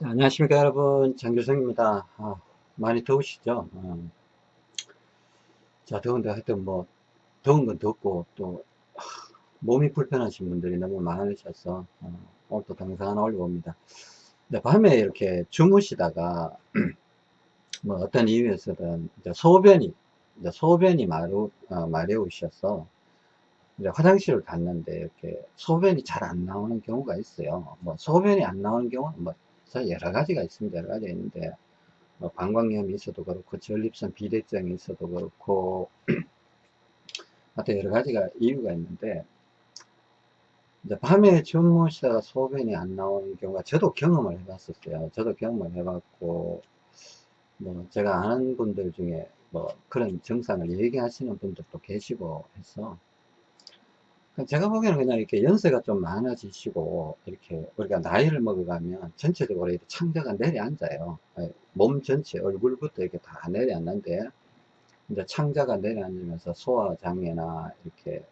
자, 안녕하십니까 여러분. 장규성입니다. 아, 많이 더우시죠? 어. 자 더운데 하여튼 뭐 더운 건 덥고 또 아, 몸이 불편하신 분들이 너무 많으셔서 어, 오늘 또 동상 하나 올려봅니다. 밤에 이렇게 주무시다가 뭐 어떤 이유에서든 소변이 소변이 마루, 어, 마려우셔서 이제 화장실을 갔는데 이렇게 소변이 잘 안 나오는 경우가 있어요. 뭐 소변이 안 나오는 경우는 뭐 여러 가지가 있습니다. 여러 가지가 있는데, 뭐 방광염이 있어도 그렇고, 전립선 비대증이 있어도 그렇고, 하여튼 여러 가지가 이유가 있는데, 이제 밤에 주무시다가 소변이 안 나오는 경우가 저도 경험을 해봤었어요. 저도 경험을 해봤고, 뭐 제가 아는 분들 중에 뭐 그런 증상을 얘기하시는 분들도 계시고 해서 제가 보기에는 그냥 이렇게 연세가 좀 많아지시고 이렇게 우리가 나이를 먹어가면 전체적으로 이렇게 창자가 내려앉아요. 예, 몸 전체 얼굴부터 이렇게 다 내려앉는데 이제 창자가 내려앉으면서 소화장애나 이렇게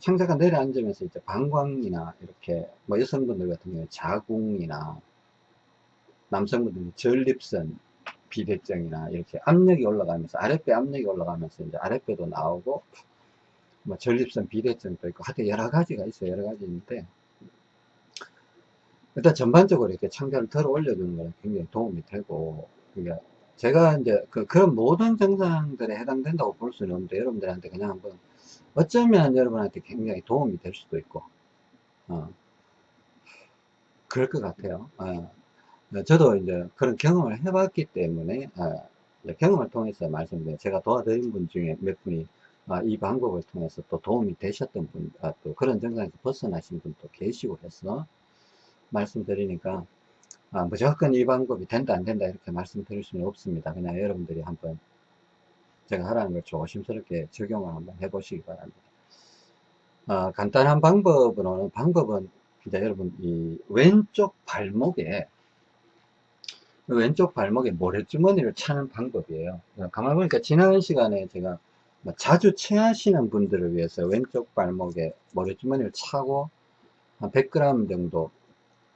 창자가 내려앉으면서 이제 방광이나 이렇게 뭐 여성분들 같은 경우에 자궁이나 남성분들은 전립선 비대증이나 이렇게 압력이 올라가면서 아랫배 압력이 올라가면서 이제 아랫배도 나오고 뭐 전립선 비대증도 있고 하여튼 여러 가지가 있어요. 여러 가지 있는데 일단 전반적으로 이렇게 창자를 덜어 올려주는 것은 굉장히 도움이 되고 그러니까 제가 이제 그, 그런 모든 증상들에 해당된다고 볼 수는 없는데 여러분들한테 그냥 한번 어쩌면 여러분한테 굉장히 도움이 될 수도 있고 어, 그럴 것 같아요. 어, 저도 이제 그런 경험을 해봤기 때문에 어, 경험을 통해서 말씀드려요 제가 도와드린 분 중에 몇 분이 아, 이 방법을 통해서 또 도움이 되셨던 분, 아, 또 그런 증상에서 벗어나신 분도 계시고 해서 말씀드리니까 아, 무조건 이 방법이 된다 안 된다 이렇게 말씀드릴 수는 없습니다. 그냥 여러분들이 한번 제가 하라는 걸 조심스럽게 적용을 한번 해보시기 바랍니다. 아, 간단한 방법으로는 방법은 이제 여러분 이 왼쪽 발목에 왼쪽 발목에 모래주머니를 차는 방법이에요. 가만히 보니까 지난 시간에 제가 뭐 자주 체하시는 분들을 위해서 왼쪽 발목에 머리주머니를 차고 한 100g 정도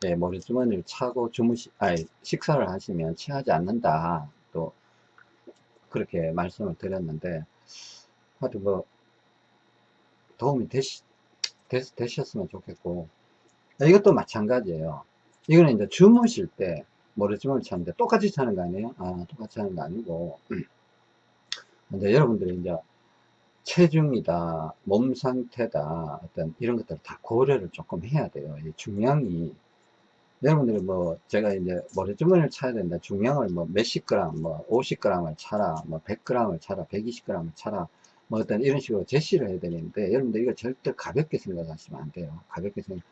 예, 머리주머니를 차고 주무시, 아니, 식사를 하시면 체하지 않는다. 또, 그렇게 말씀을 드렸는데, 하여튼 뭐, 도움이 되시, 되, 되셨으면 좋겠고, 이것도 마찬가지예요. 이거는 이제 주무실 때 머리주머니를 차는데 똑같이 차는 거 아니에요? 아, 똑같이 하는 거 아니고, 이제 여러분들이 이제 체중이다, 몸 상태다, 어떤 이런 것들을 다 고려를 조금 해야 돼요. 이 중량이 여러분들이 뭐 제가 이제 머리주머니를 차야 된다. 중량을 뭐 몇십 그램, 뭐 50g을 차라, 뭐 100g을 차라, 120g을 차라, 뭐 어떤 이런 식으로 제시를 해야 되는데 여러분들 이거 절대 가볍게 생각하시면 안 돼요. 가볍게 생각.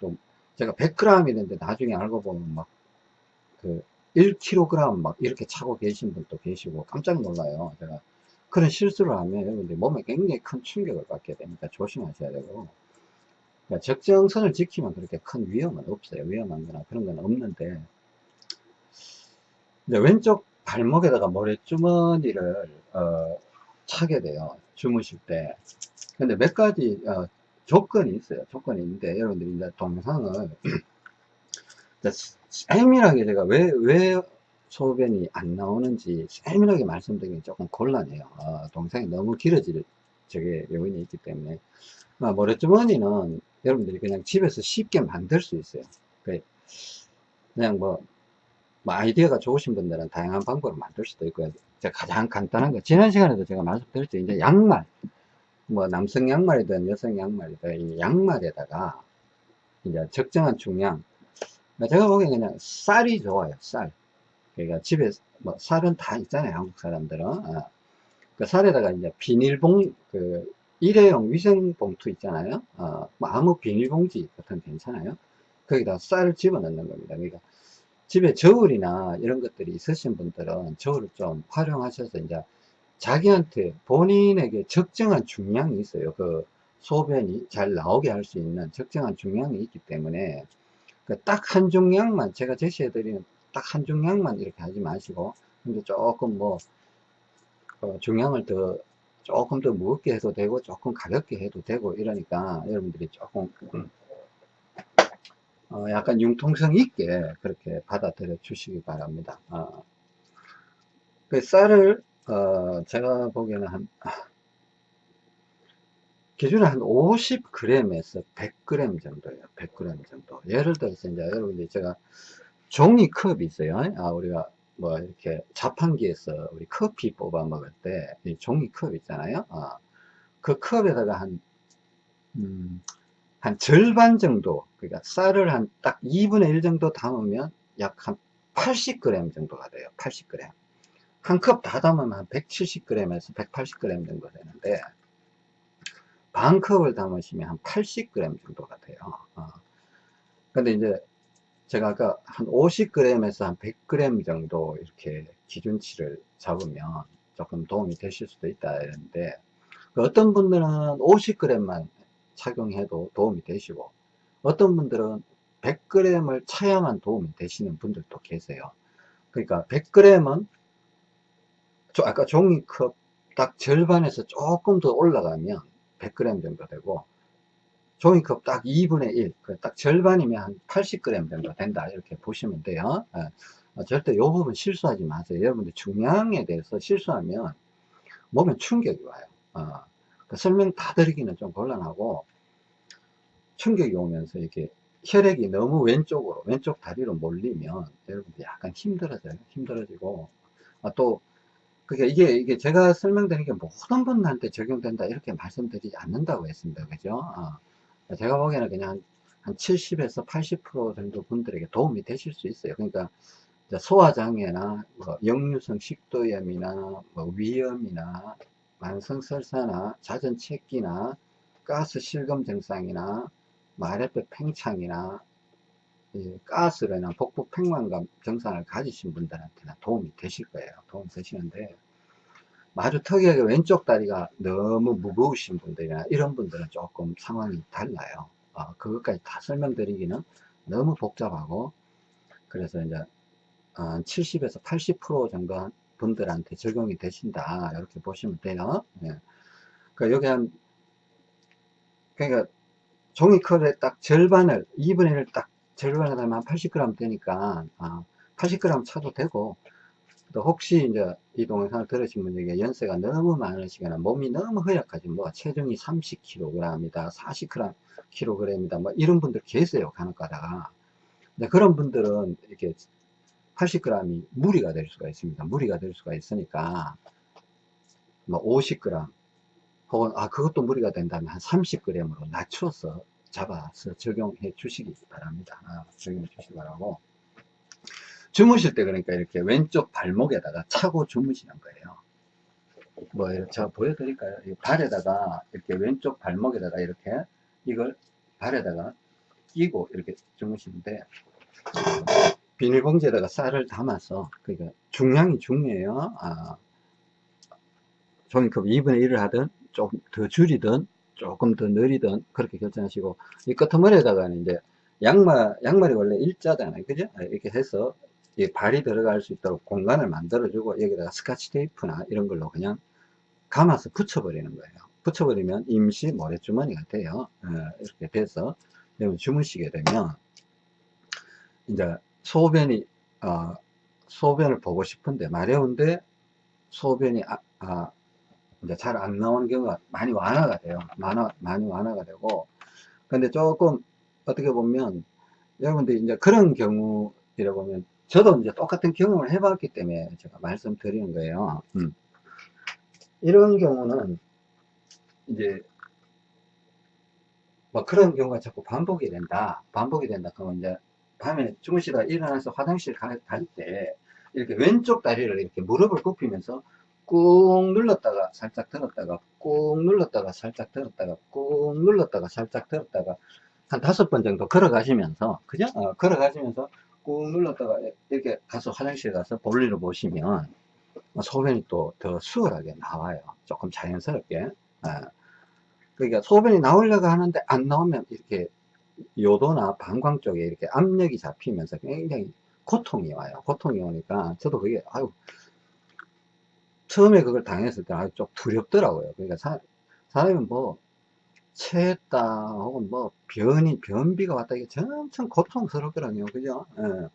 또 제가 100g 이는데 나중에 알고 보면 막 그 1kg 막 이렇게 차고 계신 분도 계시고 깜짝 놀라요. 제가 그런 실수를 하면 여러분들 몸에 굉장히 큰 충격을 받게 되니까 조심하셔야 되고. 그러니까 적정선을 지키면 그렇게 큰 위험은 없어요. 위험한 거나 그런 건 없는데. 이제 왼쪽 발목에다가 모래주머니를 어, 차게 돼요. 주무실 때. 근데 몇 가지 어, 조건이 있어요. 조건이 있는데 여러분들이 이제 동상을 세밀하게 제가 왜, 왜 소변이 안 나오는지 세밀하게 말씀드리기 조금 곤란해요. 어, 동상이 너무 길어질 저게 요인이 있기 때문에 어, 모래주머니는 여러분들이 그냥 집에서 쉽게 만들 수 있어요. 그 그냥 뭐, 뭐 아이디어가 좋으신 분들은 다양한 방법으로 만들 수도 있고요. 가장 간단한 거 지난 시간에도 제가 말씀드렸죠. 이제 양말 뭐 남성 양말이든 여성 양말이든 이 양말에다가 이제 적정한 중량 제가 보기엔 그냥 쌀이 좋아요. 쌀. 그러니까 집에 뭐 쌀은 다 있잖아요 한국 사람들은. 어. 그 쌀에다가 이제 비닐봉 그 일회용 위생봉투 있잖아요. 어, 뭐 아무 비닐봉지 같은 괜찮아요. 거기다 쌀을 집어넣는 겁니다. 그러니까 집에 저울이나 이런 것들이 있으신 분들은 저울을 좀 활용하셔서 이제 자기한테 본인에게 적정한 중량이 있어요. 그 소변이 잘 나오게 할 수 있는 적정한 중량이 있기 때문에 그 딱 한 중량만 제가 제시해 드리는 딱 한 중량만 이렇게 하지 마시고 근데 조금 뭐 어, 중량을 더 조금 더 무겁게 해도 되고 조금 가볍게 해도 되고 이러니까 여러분들이 조금 어, 약간 융통성 있게 그렇게 받아들여 주시기 바랍니다. 어. 그 쌀을 어, 제가 보기에는 한 기준에 한 50g에서 100g 정도예요. 100g 정도. 예를 들어서 이제 여러분들 제가 종이컵이 있어요. 아, 우리가 뭐 이렇게 자판기에서 우리 커피 뽑아 먹을 때 종이컵 있잖아요. 아, 그 컵에다가 한, 음, 한 절반 정도, 그러니까 쌀을 한 딱 2분의 1 정도 담으면 약 한 80g 정도가 돼요. 80g. 한 컵 다 담으면 한 170g에서 180g 정도 되는데, 반 컵을 담으시면 한 80g 정도가 돼요. 어. 근데 이제 제가 아까 한 50g에서 한 100g 정도 이렇게 기준치를 잡으면 조금 도움이 되실 수도 있다 이랬는데 그 어떤 분들은 50g만 착용해도 도움이 되시고 어떤 분들은 100g을 차야만 도움이 되시는 분들도 계세요. 그러니까 100g은 아까 종이컵 딱 절반에서 조금 더 올라가면 100g 정도 되고 종이컵 딱 2분의 1, 그딱 절반이면 한 80g 정도 된다. 이렇게 보시면 돼요. 예. 어, 절대 이 부분 실수하지 마세요. 여러분들 중량에 대해서 실수하면 몸에 충격이 와요. 어, 그 설명 다 드리기는 좀 곤란하고 충격이 오면서 이렇게 혈액이 너무 왼쪽으로, 왼쪽 다리로 몰리면 여러분들 약간 힘들어져요. 힘들어지고 아, 또 그게 이게 이게 제가 설명드린 게 모든 분한테 적용된다 이렇게 말씀드리지 않는다고 했습니다. 그죠? 어. 제가 보기에는 그냥 한 70에서 80% 정도 분들에게 도움이 되실 수 있어요. 그러니까 소화장애나 뭐 역류성 식도염이나 뭐 위염이나 만성설사나 잦은 체기나 가스 실금 증상이나 마레뼈 팽창이나 가스로 인한 복부 팽만감 증상을 가지신 분들한테는 도움이 되실 거예요. 도움이 되시는데 아주 특이하게 왼쪽 다리가 너무 무거우신 분들이나 이런 분들은 조금 상황이 달라요. 어, 그것까지 다 설명드리기는 너무 복잡하고 그래서 이제 어, 70에서 80% 정도 분들한테 적용이 되신다 이렇게 보시면 돼요. 예. 그러니까 여기 한 그러니까 종이컵의 딱 절반을 2분의 1딱 절반을 하면 80g 되니까 아, 80g 차도 되고 또 혹시 이제 이 동영상을 들으신 분에게 연세가 너무 많으시거나 몸이 너무 허약하지 뭐 체중이 30kg이다 40kg이다 뭐 이런 분들 계세요 간혹 가다가. 그런 분들은 이렇게 80g이 무리가 될 수가 있습니다. 무리가 될 수가 있으니까 뭐 50g 혹은 아 그것도 무리가 된다면 한 30g으로 낮춰서 잡아서 적용해 주시기 바랍니다. 아, 적용해 주시기 바라고 주무실 때 그러니까 이렇게 왼쪽 발목에다가 차고 주무시는 거예요. 뭐, 제가 보여드릴까요? 발에다가, 이렇게 왼쪽 발목에다가 이렇게 이걸 발에다가 끼고 이렇게 주무시는데, 비닐봉지에다가 쌀을 담아서, 그러니까 중량이 중요해요. 아, 종이컵 2분의 1을 하든, 조금 더 줄이든, 조금 더 느리든, 그렇게 결정하시고, 이 끄트머리에다가는 이제 양말, 양말이 원래 일자잖아요. 그죠? 이렇게 해서 이 발이 들어갈 수 있도록 공간을 만들어주고 여기다가 스카치 테이프나 이런 걸로 그냥 감아서 붙여버리는 거예요. 붙여버리면 임시 모래주머니가 돼요. 어, 이렇게 돼서 주무시게 되면 이제 소변이 어, 소변을 보고 싶은데 마려운데 소변이 아, 아, 이제 잘 안 나오는 경우가 많이 완화가 돼요. 많이, 많이 완화가 되고 근데 조금 어떻게 보면 여러분들 이제 그런 경우 이라 보면 저도 이제 똑같은 경험을 해봤기 때문에 제가 말씀드리는 거예요. 음. 이런 경우는 이제 뭐 그런 경우가 자꾸 반복이 된다. 반복이 된다. 그러면 이제 밤에 주무시다가 일어나서 화장실 갈 때 이렇게 왼쪽 다리를 이렇게 무릎을 굽히면서 꾹 눌렀다가 살짝 들었다가 꾹 눌렀다가 살짝 들었다가 꾹 눌렀다가 살짝 들었다가 한 다섯 번 정도 걸어가시면서 그죠? 어, 걸어가시면서 꾹 눌렀다가 이렇게 가서 화장실 가서 볼일을 보시면 소변이 또 더 수월하게 나와요. 조금 자연스럽게. 아, 그러니까 소변이 나오려고 하는데 안 나오면 이렇게 요도나 방광 쪽에 이렇게 압력이 잡히면서 굉장히 고통이 와요. 고통이 오니까 저도 그게 아유 처음에 그걸 당했을 때 아주 좀 두렵더라고요. 그러니까 사, 사람은 뭐 체했다 혹은 뭐 변이 변비가 왔다 이게 엄청 고통스럽더라고요. 그죠? 예.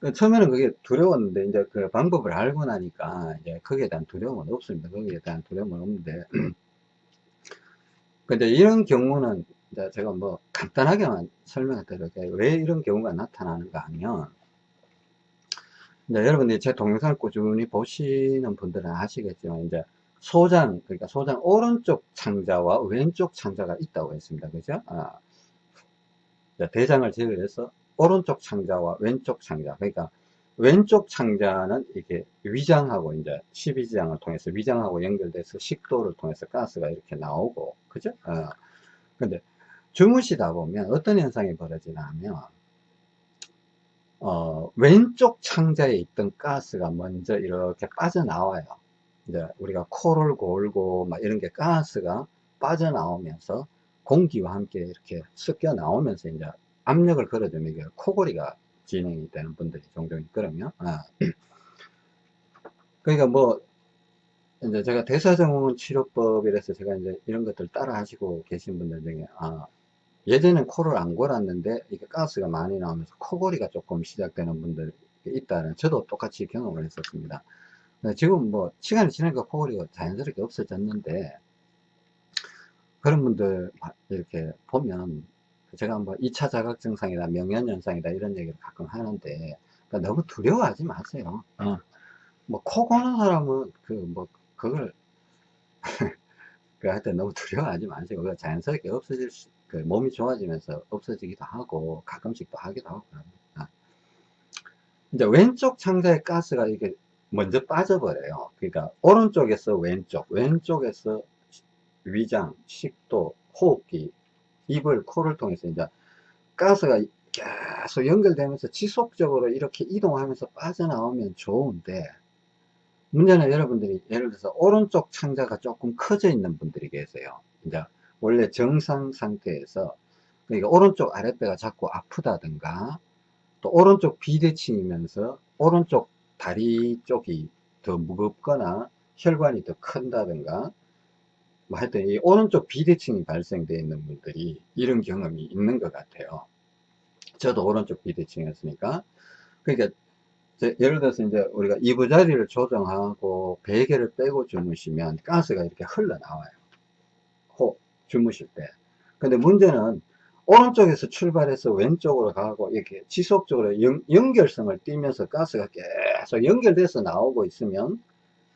그 처음에는 그게 두려웠는데 이제 그 방법을 알고 나니까 이제 거기에 대한 두려움은 없습니다. 거기에 대한 두려움은 없는데. 근데 이런 경우는 이제 제가 뭐 간단하게만 설명해 드릴게요. 왜 이런 경우가 나타나는가 하면 이제 여러분들이 제 동영상을 꾸준히 보시는 분들은 아시겠지만 이제 소장 그러니까 소장 오른쪽 창자와 왼쪽 창자가 있다고 했습니다. 그죠? 아, 대장을 제외해서 오른쪽 창자와 왼쪽 창자. 그러니까 왼쪽 창자는 이게 위장하고 이제 12지장을 통해서 위장하고 연결돼서 식도를 통해서 가스가 이렇게 나오고. 그죠? 어. 근데 주무시다 보면 어떤 현상이 벌어지냐면 어, 왼쪽 창자에 있던 가스가 먼저 이렇게 빠져나와요 이제 우리가 코를 골고 막 이런 게 가스가 빠져나오면서 공기와 함께 이렇게 섞여 나오면서 이제 압력을 걸어주면 이게 코골이가 진행이 되는 분들이 종종 있거든요. 아. 그러니까 뭐 이제 제가 대사증후군 치료법이라서 제가 이제 이런 것들 따라 하시고 계신 분들 중에 아 예전엔 코를 안 골았는데 이게 가스가 많이 나오면서 코골이가 조금 시작되는 분들이 있다는 저도 똑같이 경험을 했었습니다. 지금 뭐 시간이 지나니까 코골이가 자연스럽게 없어졌는데 그런 분들 이렇게 보면 제가 뭐 2차 자각 증상이다 명현현상이다 이런 얘기를 가끔 하는데 그러니까 너무 두려워하지 마세요 어. 뭐코 고는 사람은 그 뭐 그걸 그 하여튼 너무 두려워하지 마세요 그 자연스럽게 없어질 수, 그 몸이 좋아지면서 없어지기도 하고 가끔씩 또 하기도 하고 그럽니다. 이제 왼쪽 창자의 가스가 이게 먼저 빠져버려요. 그러니까 오른쪽에서 왼쪽, 왼쪽에서 위장, 식도, 호흡기, 입을, 코를 통해서 이제 가스가 계속 연결되면서 지속적으로 이렇게 이동하면서 빠져나오면 좋은데 문제는 여러분들이 예를 들어서 오른쪽 창자가 조금 커져 있는 분들이 계세요. 이제 원래 정상 상태에서 그러니까 오른쪽 아랫배가 자꾸 아프다든가 또 오른쪽 비대칭이면서 오른쪽 다리 쪽이 더 무겁거나 혈관이 더 큰다든가 뭐 하여튼 이 오른쪽 비대칭이 발생되어 있는 분들이 이런 경험이 있는 것 같아요. 저도 오른쪽 비대칭이었으니까. 그러니까 예를 들어서 이제 우리가 이부자리를 조정하고 베개를 빼고 주무시면 가스가 이렇게 흘러나와요. 호 주무실 때. 근데 문제는 오른쪽에서 출발해서 왼쪽으로 가고 이렇게 지속적으로 연, 연결성을 띠면서 가스가 계속 연결돼서 나오고 있으면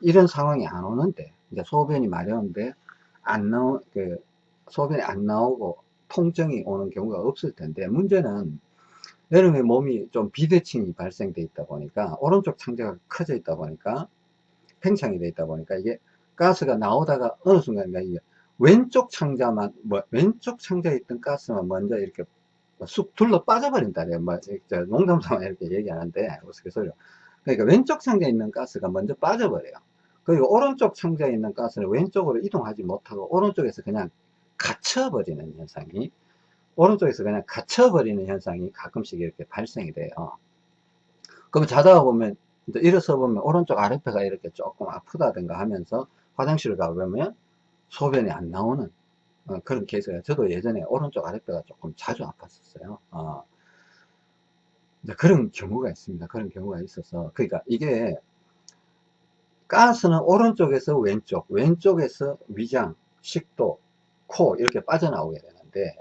이런 상황이 안 오는데 이제 소변이 마려운데 안 나오 그 소변이 안 나오고 통증이 오는 경우가 없을 텐데 문제는 여러분의 몸이 좀 비대칭이 발생돼 있다 보니까 오른쪽 창자가 커져 있다 보니까 팽창이 돼 있다 보니까 이게 가스가 나오다가 어느 순간 이게 왼쪽 창자만 뭐 왼쪽 창자에 있던 가스만 먼저 이렇게 쑥 둘러 빠져버린다. 뭐 농담삼아 이렇게 얘기하는데 우스갯소리로. 그러니까 왼쪽 창자에 있는 가스가 먼저 빠져버려요. 그리고 오른쪽 창자에 있는 가스는 왼쪽으로 이동하지 못하고 오른쪽에서 그냥 갇혀버리는 현상이 오른쪽에서 그냥 갇혀버리는 현상이 가끔씩 이렇게 발생이 돼요. 그럼 자다가 보면 일어서 보면 오른쪽 아랫배가 이렇게 조금 아프다든가 하면서 화장실을 가보면 소변이 안 나오는 어, 그런 케이스가 저도 예전에 오른쪽 아랫배가 조금 자주 아팠었어요. 어. 그런 경우가 있습니다. 그런 경우가 있어서. 그러니까 이게 가스는 오른쪽에서 왼쪽 왼쪽에서 위장 식도 코 이렇게 빠져나오게 되는데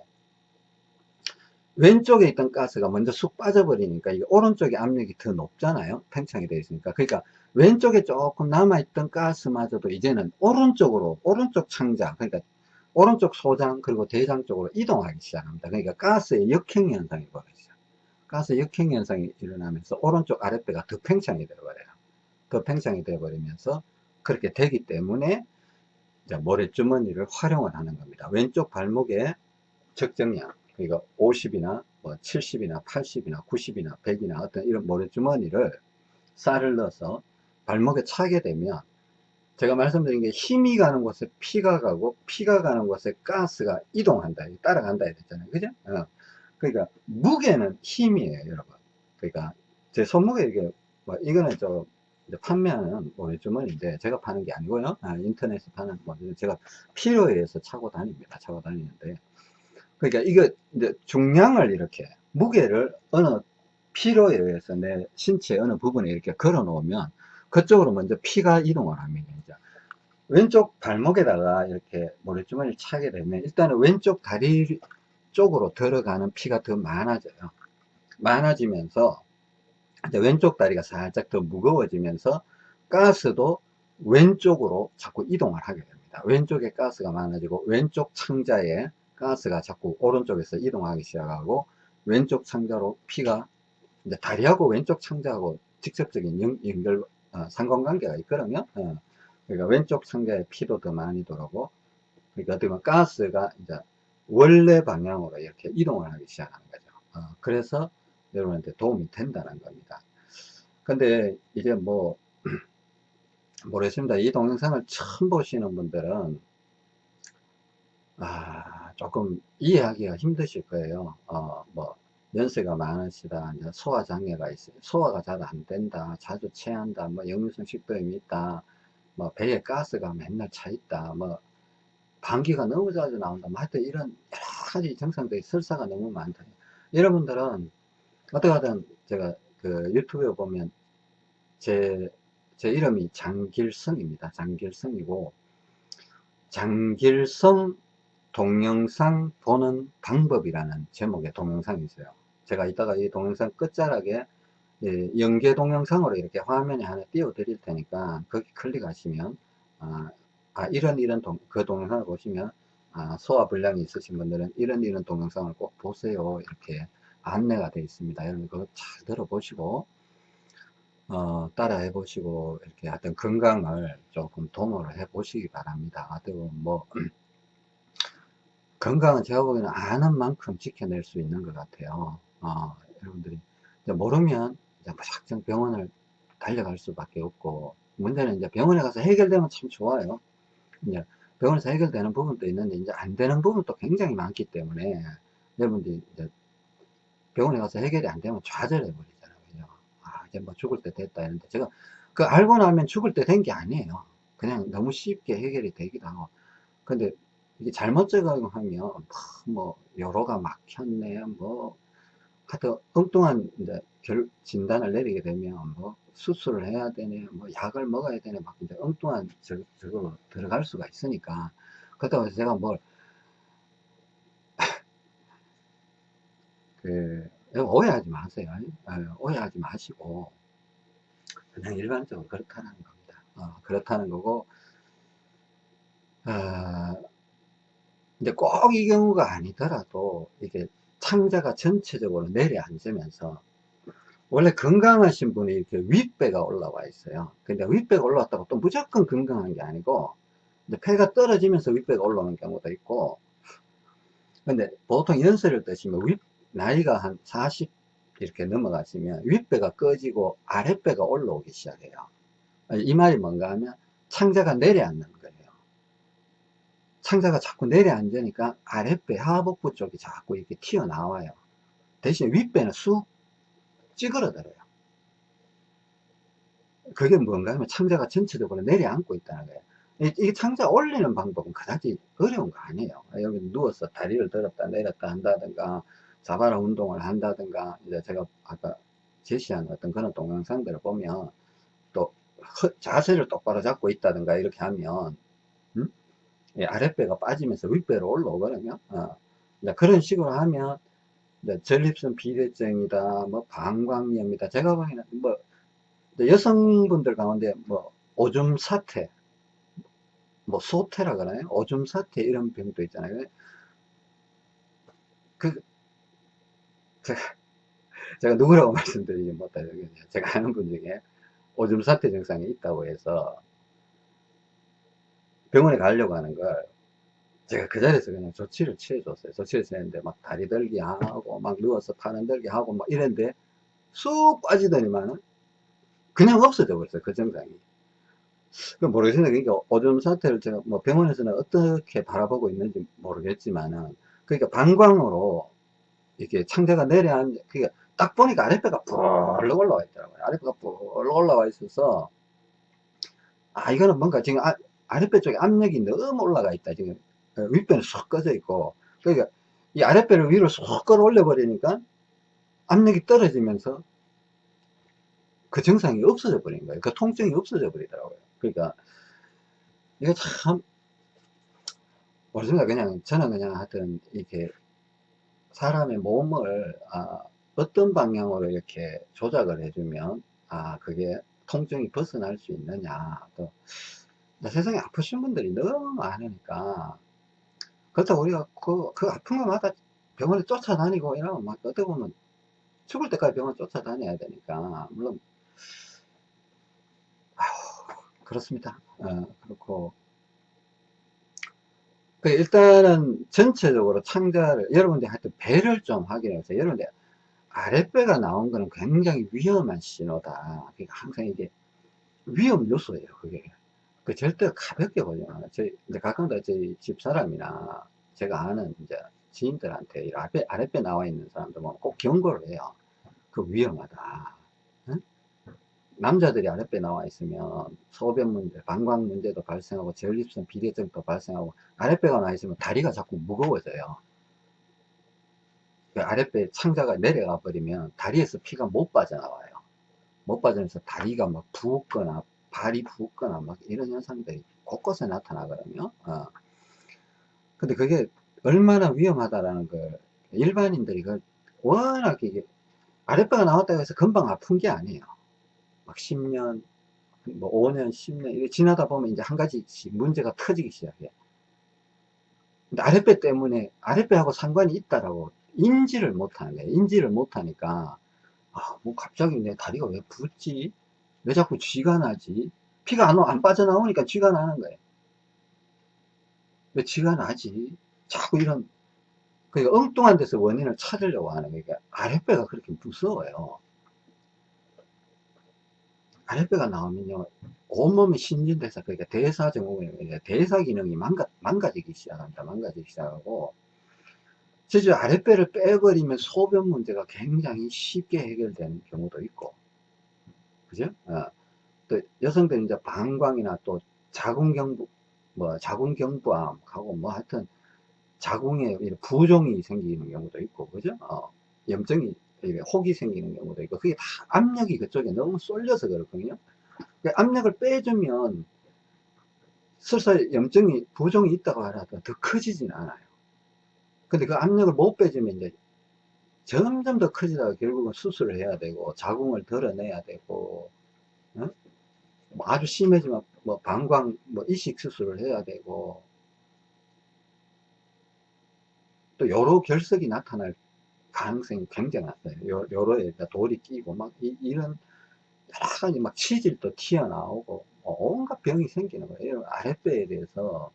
왼쪽에 있던 가스가 먼저 쑥 빠져버리니까 이게 오른쪽의 압력이 더 높잖아요. 팽창이 되어 있으니까. 그러니까 왼쪽에 조금 남아있던 가스마저도 이제는 오른쪽으로 오른쪽 창자 그러니까 오른쪽 소장 그리고 대장 쪽으로 이동하기 시작합니다. 그러니까 가스의 역행 현상이 벌어지죠. 가스 역행 현상이 일어나면서 오른쪽 아랫배가 더 팽창이 되어버려요. 더 팽창이 되어버리면서 그렇게 되기 때문에 모래주머니를 활용을 하는 겁니다. 왼쪽 발목에 적정량 그러니까 50이나 뭐 70이나 80이나 90이나 100이나 어떤 이런 모래주머니를 쌀을 넣어서 발목에 차게 되면 제가 말씀드린 게 힘이 가는 곳에 피가 가고 피가 가는 곳에 가스가 이동한다 따라간다 했잖아요 그죠 어. 그러니까 무게는 힘이에요 여러분 그러니까 제 손목에 이게 뭐 이거는 좀 이제 판매하는 모래주머니인데 제가 파는 게 아니고요. 아, 인터넷에 파는 뭐 제가 필요에 의해서 차고 다닙니다. 차고 다니는데 그러니까 이거 이제 중량을 이렇게 무게를 어느 필요에 의해서 내 신체 어느 부분에 이렇게 걸어 놓으면 그쪽으로 먼저 피가 이동을 합니다. 이제 왼쪽 발목에다가 이렇게 모래주머니를 차게 되면 일단은 왼쪽 다리 쪽으로 들어가는 피가 더 많아져요. 많아지면서 왼쪽 다리가 살짝 더 무거워지면서 가스도 왼쪽으로 자꾸 이동을 하게 됩니다. 왼쪽에 가스가 많아지고 왼쪽 창자에 가스가 자꾸 오른쪽에서 이동하기 시작하고 왼쪽 창자로 피가 이제 다리하고 왼쪽 창자하고 직접적인 연, 연결 어, 상관관계가 있거든요. 어. 그러니까 왼쪽 창자에 피도 더 많이 돌아오고 그러니까 어떻게 보면 가스가 이제 원래 방향으로 이렇게 이동을 하기 시작하는 거죠. 어. 그래서 여러분한테 도움이 된다는 겁니다. 근데 이제 뭐 모르겠습니다. 이 동영상을 처음 보시는 분들은 아 조금 이해하기가 힘드실 거예요. 어, 뭐 연세가 많으시다, 소화 장애가 있어요. 소화가 잘 안 된다, 자주 체한다, 뭐 역류성 식도염이 있다, 뭐 배에 가스가 맨날 차 있다, 뭐 방귀가 너무 자주 나온다, 뭐 하여튼 이런 여러 가지 증상들이 설사가 너무 많다. 여러분들은 어떻게 하든 제가 그 유튜브에 보면 제, 제 이름이 장길성입니다. 장길성이고 장길성 동영상 보는 방법이라는 제목의 동영상이 있어요. 제가 이따가 이 동영상 끝자락에 예, 연계 동영상으로 이렇게 화면에 하나 띄워 드릴 테니까 거기 클릭하시면 아, 아 이런 이런 동, 그 동영상을 보시면 아, 소화불량이 있으신 분들은 이런 이런 동영상을 꼭 보세요. 이렇게 안내가 되어 있습니다. 여러분 그거 잘 들어보시고 어, 따라 해 보시고 이렇게 하여튼 건강을 조금 도모를 해 보시기 바랍니다. 하여튼 뭐 건강은 제가 보기에는 아는 만큼 지켜낼 수 있는 것 같아요. 어, 여러분들이 모르면 이제 무작정 병원을 달려갈 수밖에 없고 문제는 이제 병원에 가서 해결되면 참 좋아요. 이제 병원에서 해결되는 부분도 있는데 이제 안 되는 부분도 굉장히 많기 때문에 여러분들이 이제 병원에 가서 해결이 안 되면 좌절해 버리잖아요. 아, 이제 뭐 죽을 때 됐다 했는데 제가 그 알고 나면 죽을 때 된 게 아니에요. 그냥 너무 쉽게 해결이 되기도 하고. 근데 이게 잘못 적용하면 뭐 여로가 막혔네 뭐 하여튼 엉뚱한 이제 결, 진단을 내리게 되면 뭐 수술을 해야 되네 뭐 약을 먹어야 되네 막 이제 엉뚱한 저, 저거 들어갈 수가 있으니까 그렇다고 해서 제가 뭘 그, 오해하지 마세요. 어, 오해하지 마시고, 그냥 일반적으로 그렇다는 겁니다. 어, 그렇다는 거고, 어, 근데 꼭 이 경우가 아니더라도 이게 창자가 전체적으로 내려앉으면서 원래 건강하신 분이 이렇게 윗배가 올라와 있어요. 근데 윗배가 올라왔다고 또 무조건 건강한 게 아니고 폐가 떨어지면서 윗배가 올라오는 경우도 있고 근데 보통 연세를 드시면 윗 나이가 한 40 이렇게 넘어가시면 윗배가 꺼지고 아랫배가 올라오기 시작해요. 이 말이 뭔가 하면 창자가 내려앉는 창자가 자꾸 내려앉으니까 아랫배 하복부 쪽이 자꾸 이렇게 튀어나와요. 대신 윗배는 쑥 찌그러들어요. 그게 뭔가 하면 창자가 전체적으로 내려앉고 있다는 거예요. 이 창자 올리는 방법은 그다지 어려운 거 아니에요. 여기 누워서 다리를 들었다 내렸다 한다든가 자바라 운동을 한다든가 이제 제가 아까 제시한 어떤 그런 동영상들을 보면 또 자세를 똑바로 잡고 있다든가 이렇게 하면 아랫배가 빠지면서 윗배로 올라오거든요. 어. 그런 식으로 하면 전립선 비대증이다, 뭐 방광염이다. 제가 보기에는 뭐 여성분들 가운데 뭐 오줌 사태, 뭐 소태라 그러나요? 오줌 사태 이런 병도 있잖아요. 그 제가 제가 누구라고 말씀드리지 못하죠. 제가 아는 분 중에 오줌 사태 증상이 있다고 해서 병원에 가려고 하는 걸 제가 그 자리에서 그냥 조치를 취해줬어요. 조치를 취했는데 막 다리 들기 하고 막 누워서 파는 들기 하고 막 이랬는데 쑥 빠지더니만은 그냥 없어져 버렸어요. 그 증상이. 그 모르겠습니다. 그러니까 오줌 사태를 제가 뭐 병원에서는 어떻게 바라보고 있는지 모르겠지만은 그러니까 방광으로 이렇게 창자가 내려앉, 그러니까 딱 보니까 아랫배가 뿔럭 올라와 있더라고요. 아랫배가 뿔럭 올라와 있어서 아, 이거는 뭔가 지금 아, 아랫배 쪽에 압력이 너무 올라가 있다. 지금 어, 윗배는 쏙 꺼져 있고. 그러니까 이 아랫배를 위로 쏙 끌어올려 버리니까 압력이 떨어지면서 그 증상이 없어져 버린 거예요. 그 통증이 없어져 버리더라고요. 그러니까 이거 참 모르겠습니다. 그냥 저는 그냥 하여튼 이렇게 사람의 몸을 아, 어떤 방향으로 이렇게 조작을 해주면 아 그게 통증이 벗어날 수 있느냐 또 세상에 아프신 분들이 너무 많으니까. 그렇다고 우리가 그, 그 아픈 것마다 병원에 쫓아다니고 이러면 막 어떻게 보면 죽을 때까지 병원 쫓아다녀야 되니까. 물론 그렇습니다. 어, 그렇고. 그 일단은 전체적으로 창자를 여러분들 하여튼 배를 좀 확인해서 여러분들 아랫배가 나온 거는 굉장히 위험한 신호다. 그러니까 항상 이게 위험 요소예요 그게 그 절대 가볍게 마 저희 이제 가끔도 저희 집사람이나 제가 아는 이제 지인들한테 아랫배, 아랫배 나와 있는 사람들 보면 꼭 경고를 해요 그 위험하다 응? 남자들이 아랫배 나와 있으면 소변 문제, 방광 문제도 발생하고 전립선 비대증도 발생하고 아랫배가 나와 있으면 다리가 자꾸 무거워져요. 그 아랫배 창자가 내려가 버리면 다리에서 피가 못 빠져나와요. 못 빠지면서 다리가 막 부었거나 발이 부었거나 막 이런 현상들이 곳곳에 나타나거든요. 어. 근데 그게 얼마나 위험하다라는 걸 일반인들이 그 워낙 이게 아랫배가 나왔다고 해서 금방 아픈 게 아니에요. 막 10년, 뭐 5년, 10년, 이게 지나다 보면 이제 한 가지씩 문제가 터지기 시작해. 근데 아랫배 때문에, 아랫배하고 상관이 있다라고 인지를 못하는 거예요. 인지를 못하니까, 아, 뭐 갑자기 내 다리가 왜 붓지? 왜 자꾸 쥐가 나지? 피가 안, 안 빠져나오니까 쥐가 나는 거예요. 왜 쥐가 나지? 자꾸 이런, 그러니까 엉뚱한 데서 원인을 찾으려고 하는 거니까 아랫배가 그렇게 무서워요. 아랫배가 나오면요 온몸이 신진대사 그러니까 대사증후군 대사 기능이 망가, 망가지기 시작합니다 망가지기 시작하고 실제 아랫배를 빼버리면 소변 문제가 굉장히 쉽게 해결되는 경우도 있고 그죠 어. 또 여성들은 이제 방광이나 또 자궁경부 뭐 자궁경부암하고 뭐 하여튼 자궁에 부종이 생기는 경우도 있고 그죠 어. 염증이 혹이 생기는 경우도 있고 그게 다 압력이 그쪽에 너무 쏠려서 그렇거든요 압력을 빼주면 설사 염증이 부종이 있다고 하더라도 더 커지진 않아요 근데 그 압력을 못 빼주면 이제 점점 더 커지다가 결국은 수술을 해야 되고 자궁을 덜어내야 되고 어? 뭐 아주 심해지면 뭐 방광 뭐 이식 수술을 해야 되고 또 여러 결석이 나타날 가능성이 굉장히 낮아요. 요로에 돌이 끼고 막 이, 런 여러 가지 막 치질도 튀어나오고 뭐 온갖 병이 생기는 거예요. 아랫배에 대해서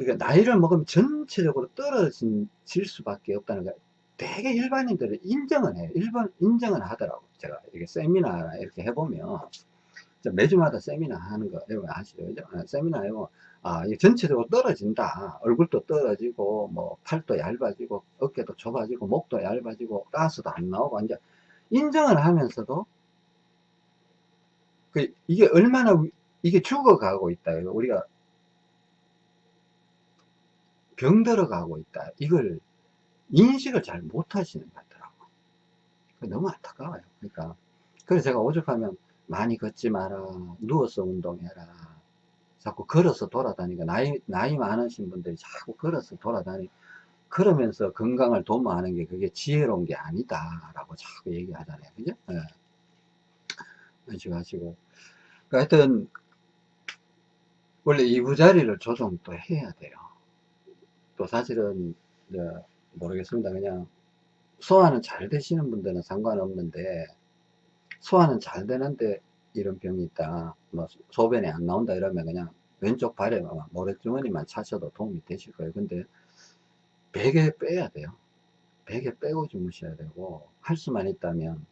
그러니까 나이를 먹으면 전체적으로 떨어질 수밖에 없다는 거 되게 일반인들은 인정은 해요. 일반 인정은 하더라고. 제가 이렇게 세미나 이렇게 해보면 매주마다 세미나 하는 거 여러분 아시죠? 아, 세미나 해보면 아, 이 전체적으로 떨어진다. 얼굴도 떨어지고, 뭐, 팔도 얇아지고, 어깨도 좁아지고, 목도 얇아지고, 가스도 안 나오고, 이제, 인정을 하면서도, 그, 이게 얼마나, 이게 죽어가고 있다. 우리가, 병들어 가고 있다. 이걸, 인식을 잘 못하시는 것 같더라고. 너무 안타까워요. 그러니까. 그래서 제가 오죽하면, 많이 걷지 마라. 누워서 운동해라. 자꾸 걸어서 돌아다니까 나이 나이 많으신 분들이 자꾸 걸어서 다니 그러면서 건강을 도모하는 게 그게 지혜로운 게 아니다 라고 자꾸 얘기하잖아요 그죠 네. 하시고 그러니까 하여튼 원래 이부자리를 조정 또 해야 돼요 또 사실은 모르겠습니다. 그냥 소화는 잘 되시는 분들은 상관없는데 소화는 잘 되는데 이런 병이 있다 뭐 소변이 안 나온다 이러면 그냥 왼쪽 발에 모래주머니만 차셔도 도움이 되실 거예요. 근데 베개 빼야 돼요. 베개 빼고 주무셔야 되고 할 수만 있다면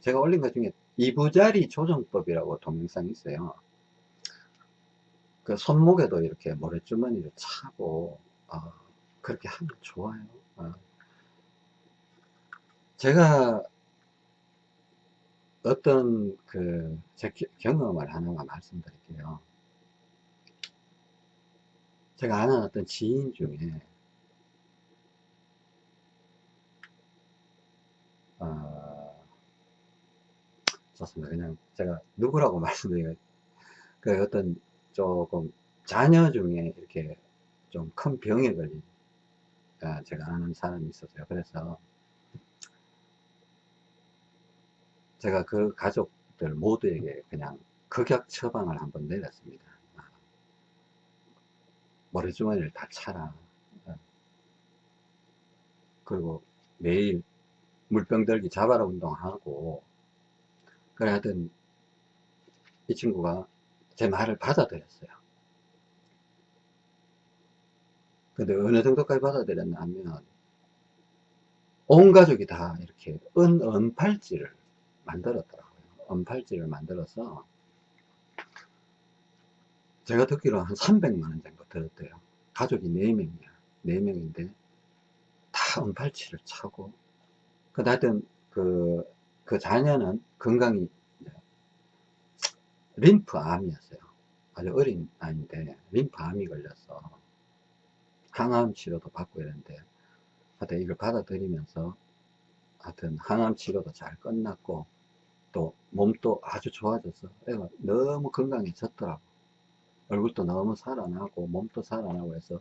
제가 올린 것 중에 이부자리 조정법이라고 동영상이 있어요 그 손목에도 이렇게 모래주머니를 차고 어, 그렇게 하면 좋아요 어. 제가 어떤 그 제 경험을 하나만 말씀드릴게요. 제가 아는 어떤 지인 중에 어, 좋습니다. 그냥 제가 누구라고 말씀드리면 그 어떤 조금 자녀 중에 이렇게 좀 큰 병에 걸린 아, 제가 아는 사람이 있었어요. 그래서 제가 그 가족들 모두에게 그냥 극약 처방을 한번 내렸습니다. 아, 머리주머니를 다 차라. 아, 그리고 매일 물병 들기 자바라 운동하고 그래 하여튼 이 친구가 제 말을 받아들였어요. 근데 어느 정도까지 받아들였냐 하면 온 가족이 다 이렇게 은, 은팔찌를 만들었더라고요. 은팔찌를 만들어서 제가 듣기로 한 300만원 정도 들었대요. 가족이 4명이야. 4명인데 다 은팔찌를 차고 그 하여튼 그, 그 자녀는 건강이 림프암이었어요. 아주 어린 아이인데 림프암이 걸려서 항암 치료도 받고 이랬는데 하여튼 이걸 받아들이면서 하여튼 항암 치료도 잘 끝났고 또 몸도 아주 좋아져서 애가 너무 건강해졌더라고 얼굴도 너무 살아나고 몸도 살아나고 해서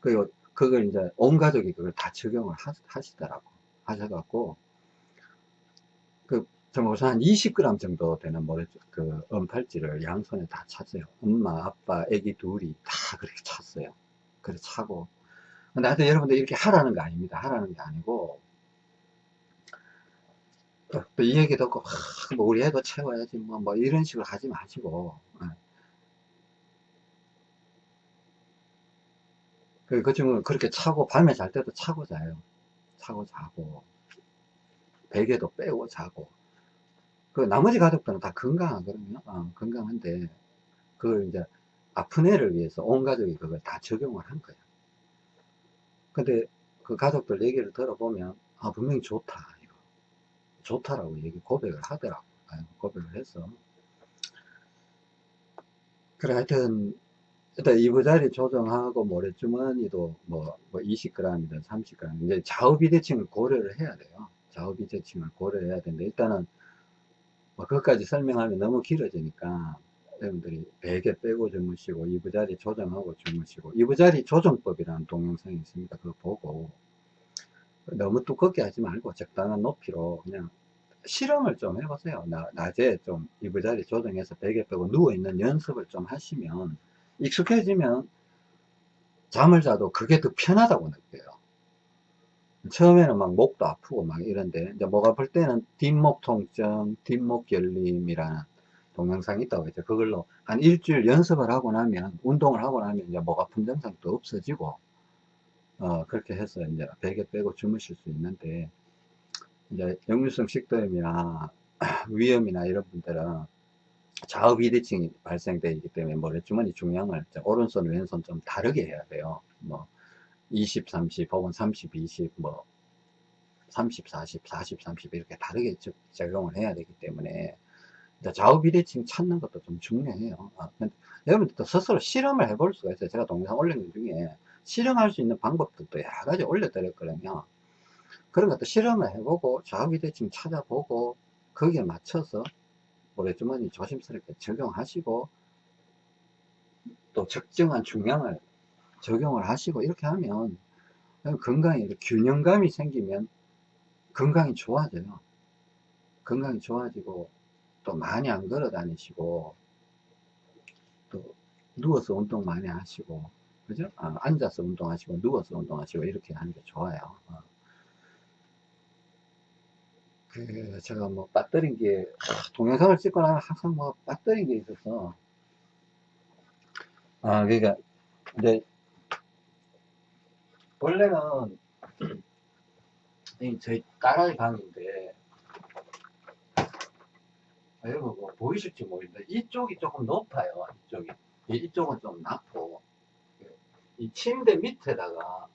그 그걸 이제 온 가족이 그걸 다 적용을 하, 시더라고 하셔갖고 그 정말 한 20g 정도 되는 모래 그 은팔찌를 양손에 다 찼어요. 엄마 아빠 애기 둘이 다 그렇게 찼어요. 그래 차고. 근데 하여튼 여러분들 이렇게 하라는 거 아닙니다. 하라는 게 아니고 또 이 얘기 듣고 아, 뭐 우리 애도 채워야지 뭐, 뭐 이런 식으로 하지 마시고 예. 그, 그 친구는 그렇게 차고 밤에 잘 때도 차고 자요. 차고 자고 베개도 빼고 자고 그 나머지 가족들은 다 건강하거든요. 어, 건강한데 그걸 이제 아픈 애를 위해서 온 가족이 그걸 다 적용을 한 거예요. 근데 그 가족들 얘기를 들어보면 아 분명히 좋다 이거. 좋다라고 얘기 고백을 하더라고. 고백을 해서. 그래 하여튼 일단 이부자리 조정하고 모래주머니도 뭐, 뭐 20g이든 30g 이제 좌우 비대칭을 고려를 해야 돼요. 좌우 비대칭을 고려해야 되는데 일단은 뭐 그것까지 설명하면 너무 길어지니까 여러분들이 베개 빼고 주무시고 이부자리 조정하고 주무시고 이부자리 조정법이라는 동영상이 있습니다. 그거 보고. 너무 두껍게 하지 말고 적당한 높이로 그냥 실험을 좀 해보세요. 나, 낮에 좀 이부자리 조정해서 베개 빼고 누워있는 연습을 좀 하시면 익숙해지면 잠을 자도 그게 더 편하다고 느껴요 처음에는 막 목도 아프고 막 이런데 이제 목 아플 때는 뒷목 통증 뒷목 결림이라는 동영상이 있다고 했죠. 그걸로 한 일주일 연습을 하고 나면, 운동을 하고 나면 이제 목 아픈 증상도 없어지고, 어, 그렇게 해서 이제 베개 빼고 주무실 수 있는데, 이제 역류성 식도염이나 위염이나 이런 분들은 좌우 비대칭이 발생되기 때문에 모래주머니 중량을 오른손, 왼손 좀 다르게 해야 돼요. 뭐, 20, 30 혹은 30, 20, 뭐, 30, 40, 40, 30 이렇게 다르게 적용을 해야 되기 때문에 좌우 비대칭 찾는 것도 좀 중요해요. 아, 여러분들도 스스로 실험을 해볼 수가 있어요. 제가 동영상 올린 것 중에 실험할 수 있는 방법들도 여러 가지 올려드렸거든요. 그런 것도 실험을 해보고 좌우 비대칭 찾아보고 거기에 맞춰서 모래 주머니 조심스럽게 적용하시고 또 적정한 중량을 적용을 하시고 이렇게 하면 건강에 균형감이 생기면 건강이 좋아져요. 건강이 좋아지고 또 많이 안 걸어 다니시고 또 누워서 운동 많이 하시고 그죠? 아, 앉아서 운동하시고 누워서 운동하시고 이렇게 하는 게 좋아요. 어. 그 제가 뭐 빠뜨린 게 동영상을 찍고 나면 항상 뭐 빠뜨린 게 있어서 아 그러니까 근데 원래는 저희 딸아이 방인데 아, 여러분 뭐 보이실지 모르겠는데 이쪽이 조금 높아요 이쪽이 이쪽은 좀 낮고 이 침대 밑에다가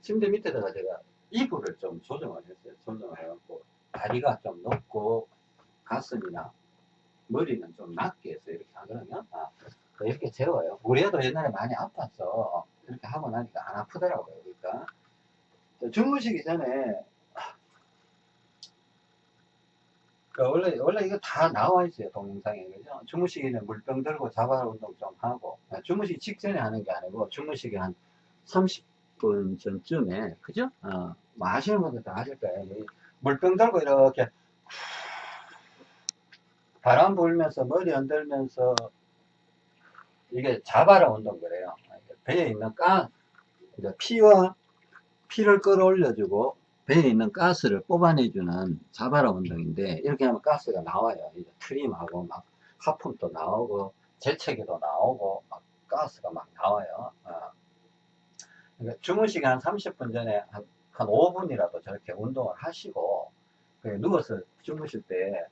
침대 밑에다가 제가 이불을 좀 조정을 했어요 조정을 해갖고 다리가 좀 높고 가슴이나 머리는 좀 낮게 해서 이렇게 하거든요. 아, 이렇게 재워요. 우리 애도 옛날에 많이 아팠어. 이렇게 하고 나니까 안 아프더라고요. 그러니까 주무시기 전에 그 원래 원래 이거 다 나와 있어요 동영상에 그죠? 주무시기 전에 물병 들고 자발 운동 좀 하고 아, 주무시기 직전에 하는 게 아니고 주무시기 한 30분 전쯤에 그죠? 어, 뭐 아시는 분들 다 아실 거예요. 이 물병 들고 이렇게 바람 불면서 머리 흔들면서 이게 자바라 운동 그래요. 배에 있는 가 이제 피와 피를 끌어올려주고 배에 있는 가스를 뽑아내주는 자바라 운동인데 이렇게 하면 가스가 나와요. 이제 트림하고 막 하품도 나오고 재채기도 나오고 막 가스가 막 나와요. 어. 그러니까 주무시기 한 30분 전에 한, 한 5분이라도 저렇게 운동을 하시고 누워서 주무실 때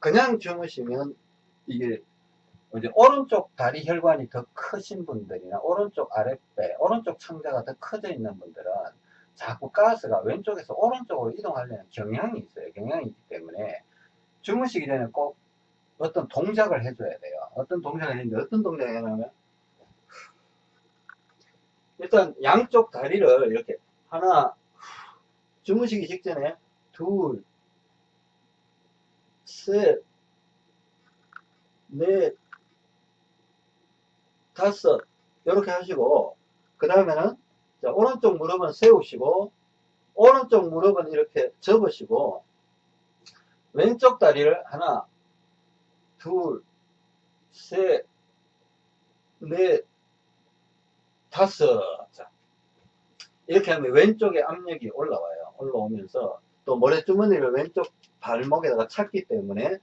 그냥 주무시면 이게 이제 오른쪽 다리 혈관이 더 크신 분들이나 오른쪽 아랫배, 오른쪽 창자가 더 커져 있는 분들은 자꾸 가스가 왼쪽에서 오른쪽으로 이동하려는 경향이 있어요. 경향이 있기 때문에 주무시기 전에 꼭 어떤 동작을 해줘야 돼요. 어떤 동작을 했는데 어떤 동작을 해냐면 일단 양쪽 다리를 이렇게 하나 주무시기 직전에 둘, 셋, 넷, 다섯 이렇게 하시고 그 다음에는 오른쪽 무릎은 세우시고 오른쪽 무릎은 이렇게 접으시고 왼쪽 다리를 하나 둘셋넷 다섯. 자, 이렇게 하면 왼쪽에 압력이 올라와요. 올라오면서 또 모래주머니를 왼쪽 발목에다가 찼기 때문에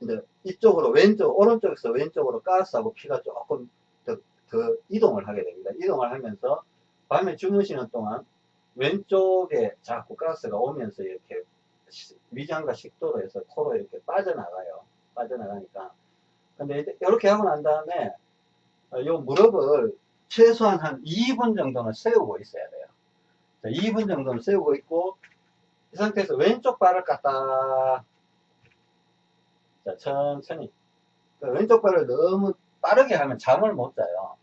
이제 이쪽으로 왼쪽 오른쪽에서 왼쪽으로 가스하고 피가 조금 더, 더 이동을 하게 됩니다 이동을 하면서 밤에 주무시는 동안 왼쪽에 자꾸 가스가 오면서 이렇게 위장과 식도로 해서 코로 이렇게 빠져나가요. 빠져나가니까. 근데 이렇게 하고 난 다음에 이 무릎을 최소한 한 2분 정도는 세우고 있어야 돼요. 2분 정도는 세우고 있고 이 상태에서 왼쪽 발을 갖다 자, 천천히 그 왼쪽 발을 너무 빠르게 하면 잠을 못 자요.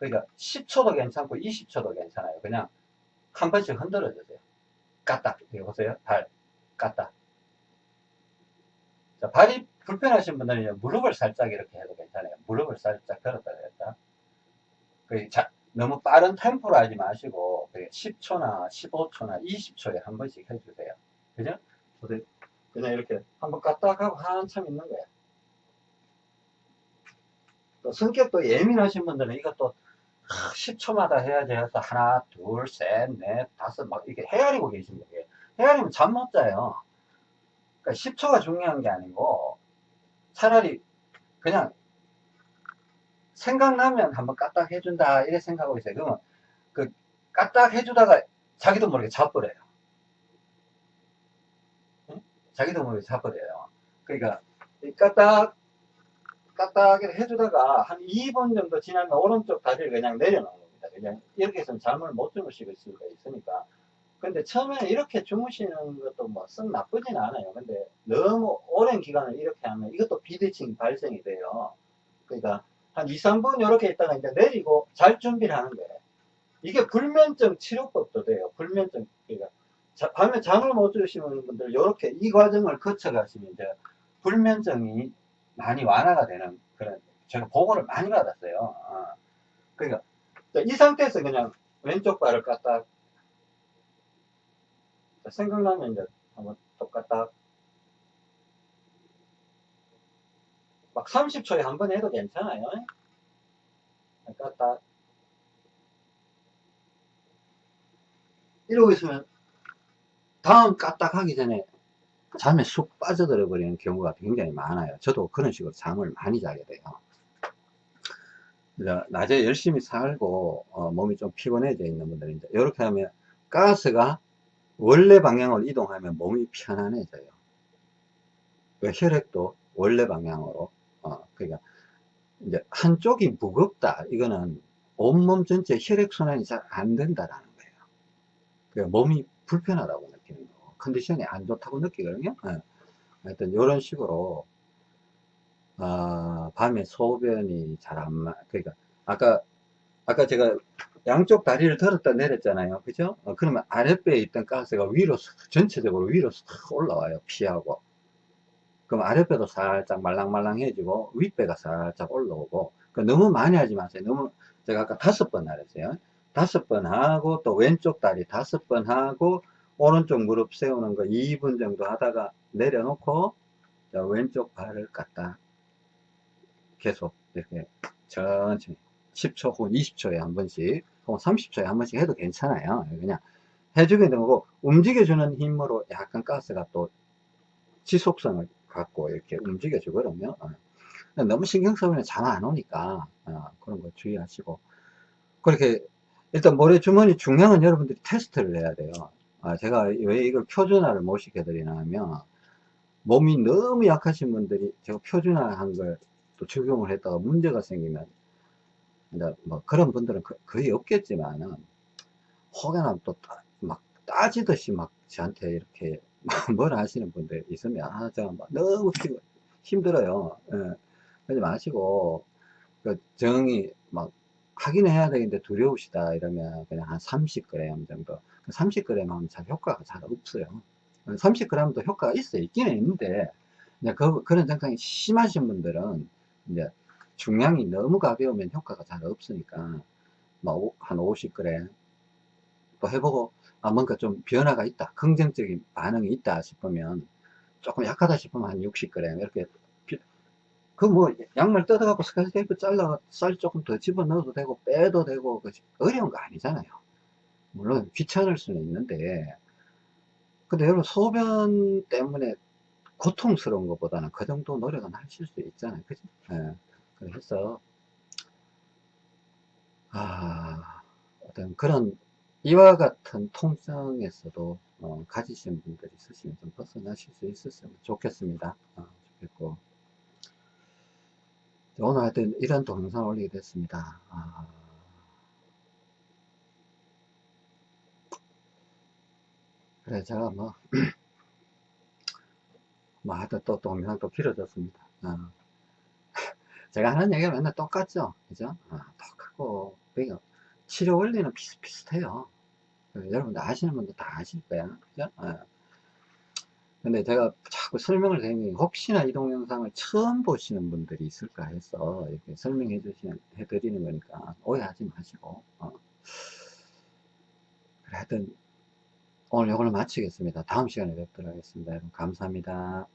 그러니까 10초도 괜찮고 20초도 괜찮아요. 그냥 한 번씩 흔들어 주세요. 까딱. 여기 보세요. 발. 까딱. 자, 발이 불편하신 분들은 무릎을 살짝 이렇게 해도 괜찮아요. 무릎을 살짝 들었다 냈다. 그 자, 너무 빠른 템포로 하지 마시고 10초나 15초나 20초에 한 번씩 해주세요. 그죠? 그냥 이렇게 한번 까딱 하고 한참 있는 거예요. 또 성격도 예민하신 분들은 이것도 10초마다 해야지 해서 하나, 둘, 셋, 넷, 다섯 막 이렇게 헤아리고 계십니다. 헤아리면 잠 못 자요. 그러니까 10초가 중요한 게 아니고 차라리 그냥 생각나면 한번 까딱 해준다 이래 생각하고 있어요. 그러면 그 까딱 해주다가 자기도 모르게 자버려요. 응? 자기도 모르게 자버려요. 그러니까 까딱 까딱하게 해주다가 한 2분 정도 지나면 오른쪽 다리를 그냥 내려놓는 겁니다. 그냥 이렇게 해서는 잠을 못 주무시고 수가 있으니까. 근데 처음에 이렇게 주무시는 것도 뭐 썩 나쁘진 않아요. 근데 너무 오랜 기간을 이렇게 하면 이것도 비대칭 발생이 돼요. 그러니까 한 2, 3분 이렇게 있다가 이제 내리고 잘 준비를 하는 거예요. 이게 불면증 치료법도 돼요. 불면증, 그러니까 자, 밤에 잠을 못 주시는 분들 이렇게 이 과정을 거쳐 가시면 이제 불면증이 많이 완화가 되는 그런 제가 보고를 많이 받았어요. 어. 그러니까 이 상태에서 그냥 왼쪽 발을 갖다 생각나면 이제 한번 똑같다 막 30초에 한 번 해도 괜찮아요. 갖다 이러고 있으면 다음 까딱 하기 전에 잠에 쑥 빠져들어 버리는 경우가 굉장히 많아요. 저도 그런 식으로 잠을 많이 자게 돼요. 낮에 열심히 살고 어, 몸이 좀 피곤해져 있는 분들인데 이렇게 하면 가스가 원래 방향으로 이동하면 몸이 편안해져요. 혈액도 원래 방향으로 어, 그러니까 이제 한쪽이 무겁다 이거는 온몸 전체 혈액순환이 잘 안 된다라는 거예요. 그러니까 몸이 불편하다고. 컨디션이 안 좋다고 느끼거든요. 네. 하여튼 이런 식으로 아, 밤에 소변이 잘 안 마, 그러니까 아까 아까 제가 양쪽 다리를 들었다 내렸잖아요. 그죠? 어, 그러면 아랫배에 있던 가스가 위로 쓱, 전체적으로 위로 쓱 올라와요. 피하고. 그럼 아랫배도 살짝 말랑말랑해지고 윗배가 살짝 올라오고 그 너무 많이 하지 마세요. 너무 제가 아까 다섯 번 하랬어요. 다섯 번 하고 또 왼쪽 다리 다섯 번 하고 오른쪽 무릎 세우는 거 2분 정도 하다가 내려놓고 자, 왼쪽 발을 갖다 계속 이렇게 천천히 10초 혹은 20초에 한 번씩 혹은 30초에 한 번씩 해도 괜찮아요. 그냥 해주게 되고 움직여주는 힘으로 약간 가스가 또 지속성을 갖고 이렇게 움직여 주거든요. 어. 너무 신경 쓰면 잠안 오니까 어, 그런 거 주의하시고 그렇게 일단 모래주머니 중량은 여러분들이 테스트를 해야 돼요. 아, 제가 왜 이걸 표준화를 못 시켜드리나 하면 몸이 너무 약하신 분들이 제가 표준화한 걸 또 적용을 했다가 문제가 생기면 뭐 그런 분들은 거의 없겠지만은 혹여나 또 막 따지듯이 막 저한테 이렇게 뭘 하시는 분들 있으면 아 제가 막 너무 힘들어요 예. 그러지 마시고 그 정이 막 하긴 해야 되는데 두려우시다 이러면 그냥 한 30g 정도 30g 하면 잘 효과가 잘 없어요. 30g도 효과가 있어요. 있기는 있는데 그, 그런 증상이 심하신 분들은 이제 중량이 너무 가벼우면 효과가 잘 없으니까 뭐 한 50g 또 해보고 아 뭔가 좀 변화가 있다 긍정적인 반응이 있다 싶으면 조금 약하다 싶으면 한 60g 이렇게 그 뭐 양말 뜯어갖고 스카치 테이프 잘라 쌀 조금 더 집어넣어도 되고 빼도 되고 어려운 거 아니잖아요 물론 귀찮을 수는 있는데 근데 여러분 소변 때문에 고통스러운 것보다는 그 정도 노력은 하실 수 있잖아요 그죠 예. 그래서 아, 어떤 그런 이와 같은 통증에서도 어, 가지신 분들이 있으시면 좀 벗어나실 수 있었으면 좋겠습니다. 어, 좋겠고 오늘 하여튼 이런 동영상 올리게 됐습니다. 아, 그래 제가 뭐, 뭐 하여튼 또 동영상 또 길어졌습니다. 어. 제가 하는 얘기가 맨날 똑같죠. 그죠? 아, 똑같고, 그러니까 치료 원리는 비슷비슷해요. 여러분들 아시는 분들 다 아실 거야. 그죠? 아. 근데 제가 자꾸 설명을 드리니 혹시나 이 동영상을 처음 보시는 분들이 있을까 해서 이렇게 설명해 주시는, 해 드리는 거니까 오해하지 마시고. 어. 그래, 하여튼 오늘 이걸로 마치겠습니다. 다음 시간에 뵙도록 하겠습니다. 여러분, 감사합니다.